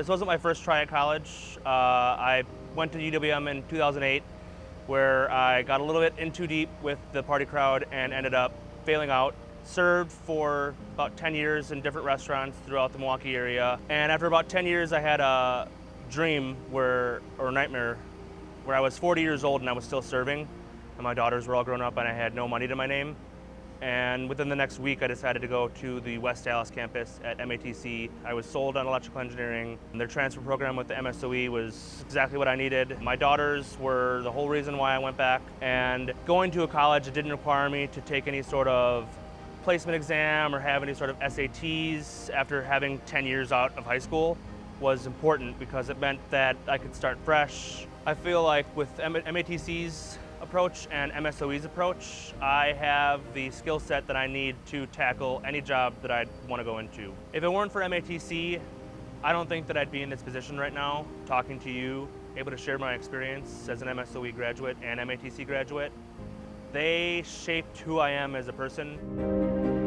This wasn't my first try at college. Uh, I went to UWM in 2008 where I got a little bit in too deep with the party crowd and ended up failing out. Served for about 10 years in different restaurants throughout the Milwaukee area. And after about 10 years, I had a dream where, or nightmare, where I was 40 years old and I was still serving. And my daughters were all grown up and I had no money to my name. And within the next week, I decided to go to the West Allis campus at MATC. I was sold on electrical engineering. Their transfer program with the MSOE was exactly what I needed. My daughters were the whole reason why I went back. And going to a college, it didn't require me to take any sort of placement exam or have any sort of SATs after having 10 years out of high school was important because it meant that I could start fresh. I feel like with MATC's approach and MSOE's approach, I have the skill set that I need to tackle any job that I'd want to go into. If it weren't for MATC, I don't think that I'd be in this position right now, talking to you, able to share my experience as an MSOE graduate and MATC graduate. They shaped who I am as a person.